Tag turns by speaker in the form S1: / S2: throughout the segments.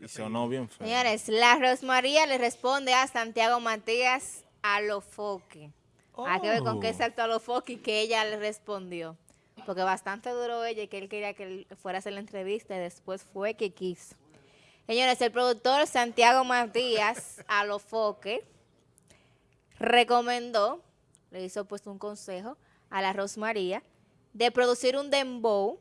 S1: Y sonó bien feo.
S2: Señores, la Rosmaría le responde a Santiago Matías a lo foque. Hay que ver con qué
S1: Oh.
S2: salto a lo foque que ella le respondió. Porque bastante duró ella y que él quería que él fuera a hacer la entrevista y después fue que quiso. Señores, el productor Santiago Matías a lo foque recomendó, le hizo pues un consejo a la Rosmaría de producir un dembow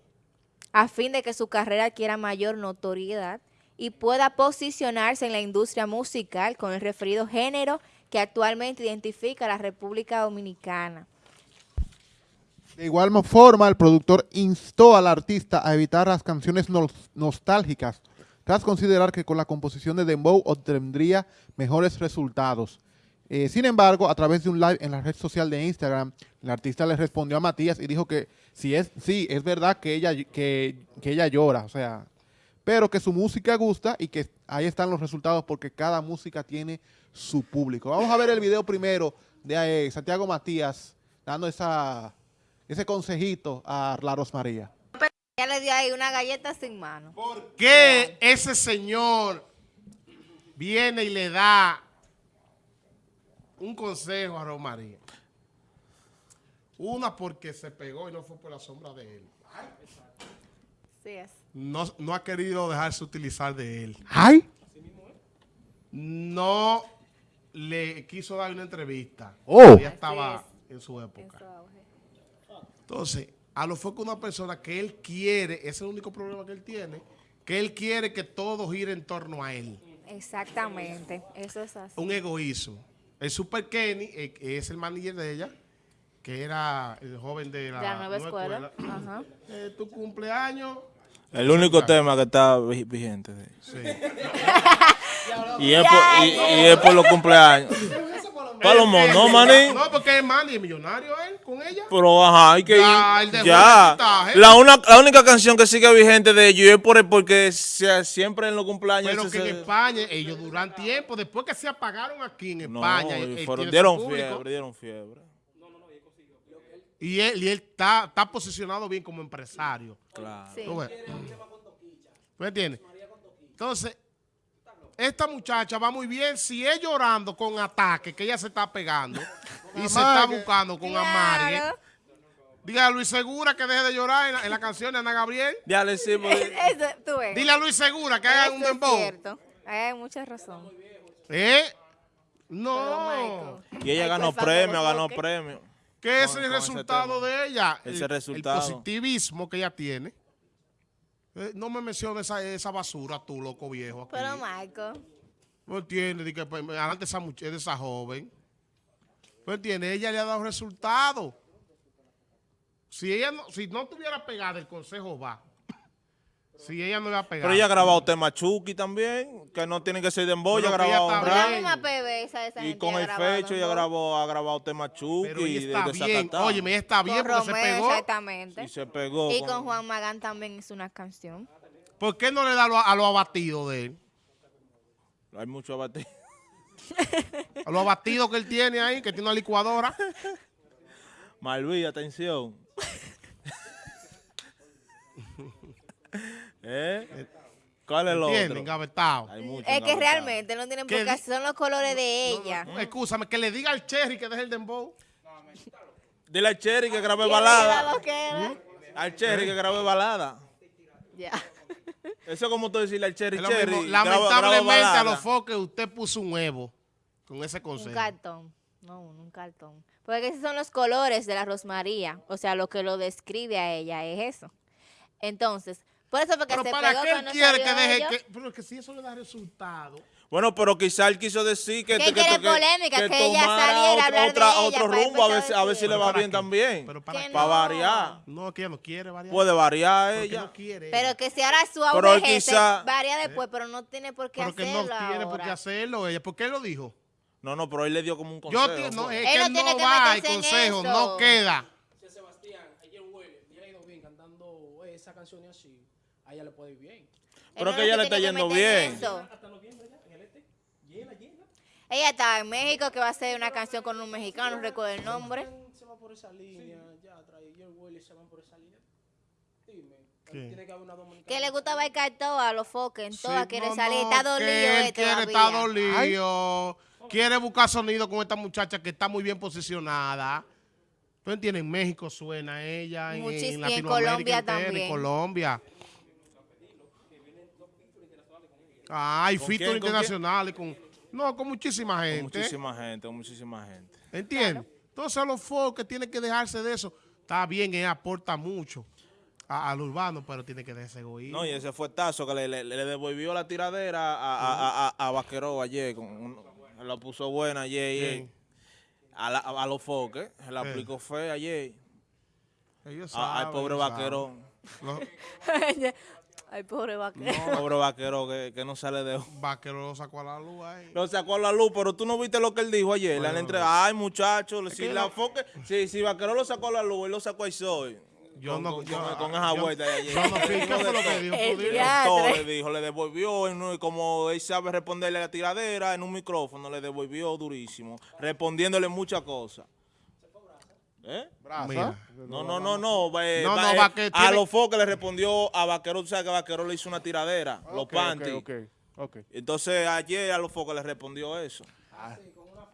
S2: a fin de que su carrera adquiera mayor notoriedad y pueda posicionarse en la industria musical con el referido género que actualmente identifica a la República Dominicana.
S3: De igual forma, el productor instó al artista a evitar las canciones nos- nostálgicas, tras considerar que con la composición de Dembow obtendría mejores resultados. Eh, sin embargo, a través de un live en la red social de Instagram, el artista le respondió a Matías y dijo que si es, sí, es verdad que ella, que, que ella llora, o sea, pero que su música gusta y que ahí están los resultados porque cada música tiene su público. Vamos a ver el video primero de eh, Santiago Matías dando esa, ese consejito a la Rosmaría.
S2: Ya le dio ahí una galleta sin mano.
S4: ¿Por qué ese señor viene y le da un consejo a Romaría? Una porque se pegó y no fue por la sombra de él.
S2: Es.
S4: No, no ha querido dejarse utilizar de él.
S3: ¡Ay!
S4: No le quiso dar una entrevista.
S3: Oh.
S4: Ella
S2: Así
S4: estaba
S2: es.
S4: en su época. Entonces, a lo fue que una persona que él quiere, ese es el único problema que él tiene, que él quiere que todo gire en torno a él.
S2: Exactamente, eso es así.
S4: Un egoísmo. El Super Kenny eh, es el manager de ella, que era el joven de la,
S2: De la nueva escuela. Ajá.
S4: Eh, tu cumpleaños.
S1: El único tema que está vi- vigente. sí.
S4: Sí.
S1: Y es por, y, y es por los cumpleaños. Palomo, no, maní.
S4: No, porque es Manny, es millonario él con ella.
S1: Pero ajá, hay que
S4: Ya,
S1: ir. Ya. La, una, la única canción que sigue vigente de ellos es por, porque se- siempre en los cumpleaños.
S4: Pero que en España ellos duran tiempo, después que se apagaron aquí en
S1: No,
S4: España,
S1: fueron-
S4: tiene su
S1: dieron
S4: público.
S1: fiebre, dieron fiebre.
S4: Y él, y él está, está posicionado bien como empresario.
S1: Claro.
S2: Sí.
S4: ¿Tú? ¿Me entiendes? Entonces, esta muchacha va muy bien si es llorando con ataque, que ella se está pegando y se está buscando con.
S2: Claro.
S4: Dile a Luis Segura que deje de llorar en la, en la canción de Ana Gabriel.
S1: Ya le decimos.
S2: Eso, tú ves.
S4: Dile a Luis Segura que haga un dembow.
S2: cierto. Hay mucha razón.
S4: ¿Eh? No.
S1: Y ella ganó premio, ganó premio.
S4: ¿Qué es
S1: Con-
S4: el resultado de ella?
S1: Ese
S4: el,
S1: resultado.
S4: El positivismo que ella tiene. Eh, no me menciones esa, esa basura, tú, loco viejo. Aquí.
S2: Pero Michael,
S4: ¿No entiendes? Di que, pues, adelante esa muchacha, de esa joven. ¿No entiendes? Ella le ha dado resultados. Si ella no, si no tuviera pegada, el consejo va. Si ella no le ha pegado.
S1: Pero ella ha grabado temas Chucky también, que no tienen que ser de ha grabado un
S2: esa
S1: Y
S2: gente
S1: con el fecho ella grabó, ha grabado temas Chucky
S4: Pero ella
S1: de,
S4: está
S1: de
S4: bien. Oye, ella está bien
S2: Con
S4: porque se pegó.
S2: exactamente.
S1: Y se pegó.
S2: Y con Juan Magán también hizo una canción.
S4: ¿Por qué no le da lo- a los abatidos de él?
S1: Hay mucho abatido.
S4: A los abatidos que él tiene ahí, que tiene una licuadora.
S1: Malví, atención. ¿Eh? ¿Cuál es el otro?
S4: Engavetado.
S1: Hay mucho
S2: Es que realmente no tienen por
S4: ¿Qué
S2: son los colores de ella.
S4: No, Excúsame, que le diga al Cherry que deje el dembow.
S1: Dile al Cherry que grabe
S2: ¿Quién
S1: balada.
S2: era?
S1: Al Cherry que grabe balada.
S2: Ya.
S1: Eso es como tú decirle al Cherry, Cherry.
S4: Lamentablemente a los foques usted puso un huevo con ese
S2: Un
S4: consejo.
S2: cartón. No, un cartón. Porque esos son los colores de la Rosmaría. O sea, lo que lo describe a ella es eso. Entonces, por eso porque
S4: Pero
S2: se
S4: para
S2: pegó
S4: qué él
S2: cuando
S4: quiere que deje que... Pero que si eso le da resultado.
S1: Bueno, pero quizá él quiso decir que,
S2: Que
S1: que,
S2: quiere
S1: que-
S2: polémica, que ella
S1: tomara
S2: saliera a
S1: otro,
S2: hablar de
S1: otra-
S2: ella
S1: otro
S2: para
S1: rumbo, a ver,
S2: empezar
S1: si-
S2: a
S1: ver si le
S4: ¿Pero
S1: va bien
S4: qué?
S1: también.
S4: ¿Pero para
S2: Que?
S1: Para
S2: no.
S1: variar.
S4: No, que ella no quiere variar.
S1: Puede variar ella.
S4: no quiere.
S2: Pero que si ahora su
S1: Pero él quizá-
S2: varía después, pero no tiene por qué
S4: Pero que
S2: hacerlo
S4: no tiene por qué hacerlo ella. ¿Por qué lo dijo?
S1: No, no, pero él le dio como un
S4: Yo
S1: consejo.
S4: ti- no,
S1: pues.
S4: es
S2: Él
S4: que
S2: no
S4: no,
S2: tiene que
S4: va el consejo, no queda.
S5: Sebastián, ayer huele, le ha ido bien cantando esa canción y así. A ella le puede ir bien.
S1: Pero que ella le está yendo bien.
S5: este.
S2: Ella está en México, que va a hacer una canción con un mexicano, no recuerdo el nombre.
S5: Se va por esa línea, ya trae. Y el se van por esa línea. Dime. Que haber una dominicana.
S2: Que le gusta bailar todo a los foques, en
S4: Sí,
S2: todas quiere
S4: no,
S2: salir. Está dolido
S4: él
S2: este
S4: quiere estar dolido. Quiere buscar sonido con esta muchacha que está muy bien posicionada. ¿Tú entiendes? En México suena ella, en,
S2: y
S4: en
S2: en
S4: Latinoamérica
S2: Colombia
S4: entera, en
S2: también.
S4: Colombia. Ah, hay
S1: ¿Con
S4: features
S1: quién? ¿Con
S4: internacionales con... No, con muchísima
S1: Con
S4: gente.
S1: muchísima gente, con muchísima gente.
S4: ¿Entiendes? Entonces los folk tienen que dejarse de eso. Está bien, él aporta mucho a- al urbano, pero tiene que dejarse egoísmo.
S1: No, y ese fue tazo que le, le- le devolvió la tiradera a, a, a, a Vaqueró ayer. Con un- la puso buena ayer. y- a, la- a los foques. Se la aplicó fe ayer.
S4: Ellos
S1: a- al
S4: saben,
S1: pobre
S4: ellos saben.
S1: vaquero.
S2: Ay, pobre vaquero.
S1: Pobre vaquero que, que no sale de...
S4: vaqueros lo sacó a la luz ahí.
S1: Lo sacó a la luz, pero tú no viste lo que él dijo ayer.
S4: Bueno,
S1: la entrega, ay muchachos, si la
S4: no-
S1: foque, si, si Vaquero lo sacó a la luz, él lo sacó ahí soy.
S4: Yo
S1: con,
S4: no-
S1: con,
S4: yo-
S1: con- con esa
S4: yo-
S1: vuelta de ayer.
S4: Yo no sé qué fue lo que dijo.
S1: Todo le dijo, le devolvió, un- como él sabe responderle a la tiradera en un micrófono, le devolvió durísimo, respondiéndole muchas cosas. ¿Eh? No, no, no, no. eh,
S4: No,
S1: va-
S4: no,
S1: eh, a los foques le respondió a Vaquero, tú sabes que Vaquero le hizo una tiradera, los panties.
S3: ok, ok, ok.
S1: Entonces ayer a los focos le respondió eso.
S3: Ah.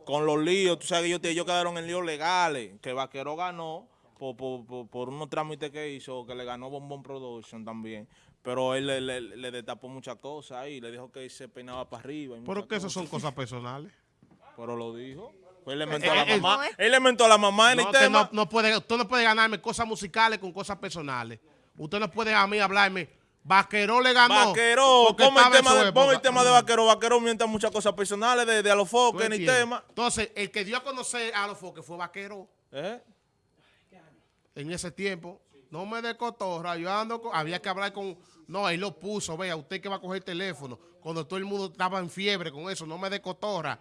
S1: Con los líos, tú sabes que ellos, ellos quedaron en líos legales, que Vaquero ganó por, por, por- por unos trámites que hizo, que le ganó Bombón Production también. Pero él le, le- le destapó muchas cosas ahí, le dijo que se peinaba para arriba. y
S4: Pero que esas son cosas personales.
S1: Pero lo dijo. Pues él le mentó a la mamá. Él le mentó a la mamá en
S4: No,
S1: el
S4: usted
S1: tema.
S4: no, no puede, usted no puede ganarme cosas musicales con cosas personales. Usted no puede a mí hablarme. Vaquero le ganó.
S1: Vaquero,
S4: porque
S1: pon el,
S4: en
S1: tema de, pon el tema de. Vaquero mienta muchas cosas personales de, de a los
S4: ¿Tú
S1: foques ni
S4: entiendes?
S1: tema.
S4: Entonces, el que dio a conocer a los foques fue Vaquero
S1: ¿Eh?
S4: en ese tiempo. No me de cotorra, yo ando con- había que hablar con, no, ahí lo puso, vea, usted que va a coger el teléfono, cuando todo el mundo estaba en fiebre con eso, no me de cotorra,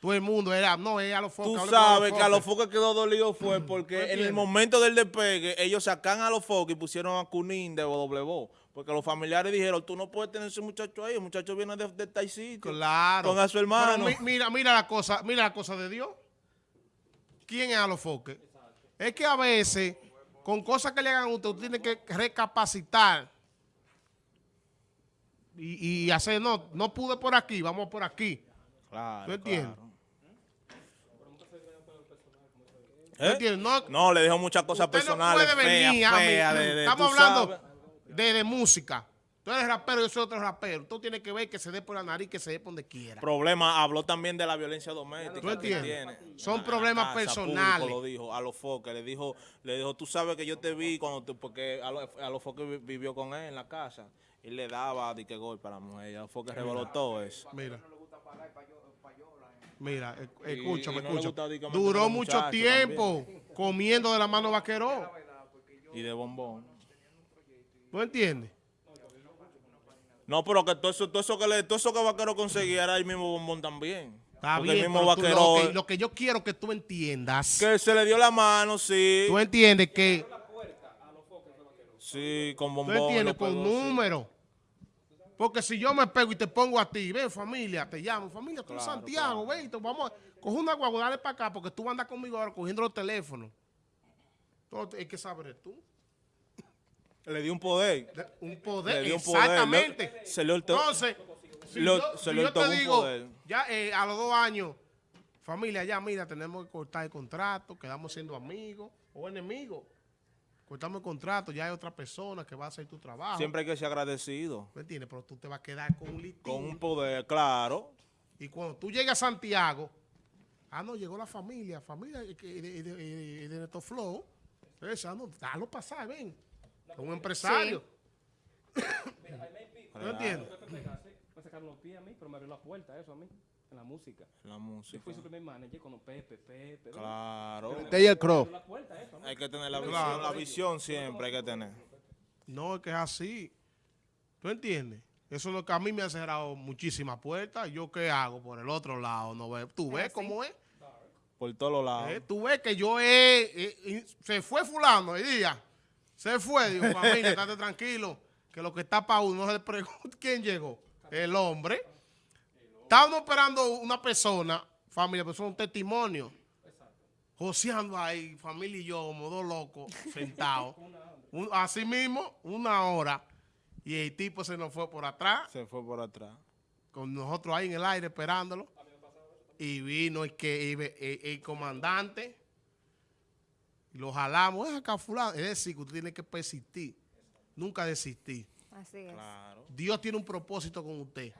S4: todo el mundo era, no, es a los foques.
S1: Tú sabes que a los
S4: foques.
S1: foques quedó dolido fue porque en el momento del despegue ellos sacan a los foques y pusieron a Cunín de WO. Porque los familiares dijeron, tú no puedes tener ese muchacho ahí, el muchacho viene de, de tal sitio.
S4: Claro.
S1: Con a su hermano.
S4: Pero mi- mira, mira la cosa, mira la cosa de Dios. ¿Quién es a los foques? Es que a veces, con cosas que le hagan a usted, usted tiene que recapacitar. Y, y hacer, no, no pude por aquí, vamos por aquí.
S1: Claro,
S4: ¿Tú entiendes?
S1: claro.
S4: ¿Tú
S1: ¿Eh?
S4: entiendes? No,
S1: No, le dijo muchas cosas
S4: usted
S1: personales
S4: no puede venir
S1: feas,
S4: a mí.
S1: feas, de- de-
S4: Estamos hablando de, de música. Tú eres rapero, yo soy otro rapero. Tú tienes que ver que se dé por la nariz, que se dé por donde quiera.
S1: Problema, habló también de la violencia doméstica.
S4: ¿Tú entiendes? Son problemas
S1: casa,
S4: personales.
S1: público lo dijo a los foques, le dijo, le dijo, tú sabes que yo te vi cuando tú, porque a los, a los foques vi- vivió con él en la casa y le daba de que golpe a la mujer, a los foques reveló todo eso.
S4: Mira. Mira, e-
S1: Y-
S4: escúchame,
S1: no
S4: escúchame. Duró mucho tiempo comiendo de la mano vaqueró.
S1: Y de bombón.
S4: ¿No entiendes?
S1: No, pero que todo eso, todo eso que le, todo eso que Vaquero conseguía era el mismo bombón también.
S4: Está
S1: Porque
S4: bien,
S1: el mismo
S4: pero tú-
S1: Vaquero,
S4: lo, que, lo que yo quiero que tú entiendas,
S1: que se le dio la mano, sí.
S4: tú entiendes que,
S1: Sí, con
S4: tú
S1: bombón.
S4: entiendes
S1: lo
S4: con
S1: pegó, sí.
S4: Porque si yo me pego y te pongo a ti, ven familia, te llamo, familia, tú en
S1: Claro,
S4: Santiago, ven, te vamos a coger una guagua, dale para acá, porque tú vas a andar conmigo ahora cogiendo los teléfonos. Hay que saber tú.
S1: Le dio un poder.
S4: De- Un poder,
S1: Le dio un poder,
S4: exactamente.
S1: se le oltó-
S4: Entonces, si
S1: lo-
S4: yo,
S1: se
S4: si yo te digo,
S1: poder.
S4: ya eh, a los dos años, familia, ya mira, tenemos que cortar el contrato, quedamos siendo amigos o enemigos. Cortamos el contrato, ya hay otra persona que va a hacer tu trabajo.
S1: Siempre hay que ser agradecido.
S4: ¿Me entiendes? Pero tú te vas a quedar con un litín.
S1: Con un poder, claro.
S4: Y cuando tú llegas a Santiago, ah, no, llegó la familia, familia eh, que- de, de, de, de Neto Flow. Entonces, ah, no, dalo pasar, ven. Es un empresario. ¿No entiendes?
S5: Me sacaron los pies a mí, pero me abrió la puerta eso a mí, en la música.
S1: La
S5: Yo
S1: música.
S5: fui su primer manager con los Pepe, Pepe.
S1: Claro.
S3: Taylor Crow.
S5: La.
S1: Hay que tener la visión. La visión siempre hay que tener.
S4: No, es que es así. ¿Tú entiendes? Eso es lo que a mí me ha cerrado muchísimas puertas. ¿Yo qué hago por el otro lado? ¿No ves? ¿Tú ves cómo es?
S1: Por todos los lados.
S4: ¿Eh? Tú ves que yo he... eh, y se fue fulano el día. Se fue. Digo, familia, estate tranquilo. Que lo que está para uno, no se le pregunta quién llegó. El hombre. Estábamos esperando una persona, familia, pero eso es un testimonio. Joseando ahí, familia y yo, como dos locos, sentados. Un- así mismo, una hora. Y el tipo se nos fue por atrás,
S1: Se fue por atrás.
S4: con nosotros ahí en el aire esperándolo. Y vino el, que, el, el- el comandante. Y lo jalamos. Es acá fulano. Es decir, que usted tiene que persistir. Nunca desistir.
S2: Así es.
S1: Claro.
S4: Dios tiene un propósito con usted.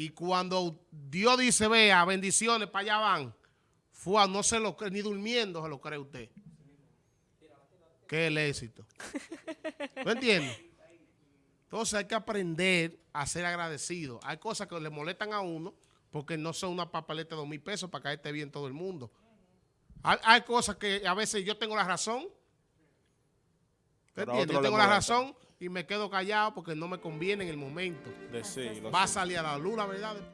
S4: Y cuando Dios dice, vea, bendiciones, para allá van, fue no se lo cree, ni durmiendo se lo cree usted. Que el éxito. ¿Me entiendes? Entonces hay que aprender a ser agradecido. Hay cosas que le molestan a uno porque no son una papeleta de dos mil pesos para caerte bien todo el mundo. Hay, hay cosas que a veces yo tengo la razón.
S1: Otro
S4: Yo tengo la razón y me quedo callado porque no me conviene en el momento.
S1: Decirlo.
S4: Va a salir a la luz la verdad después.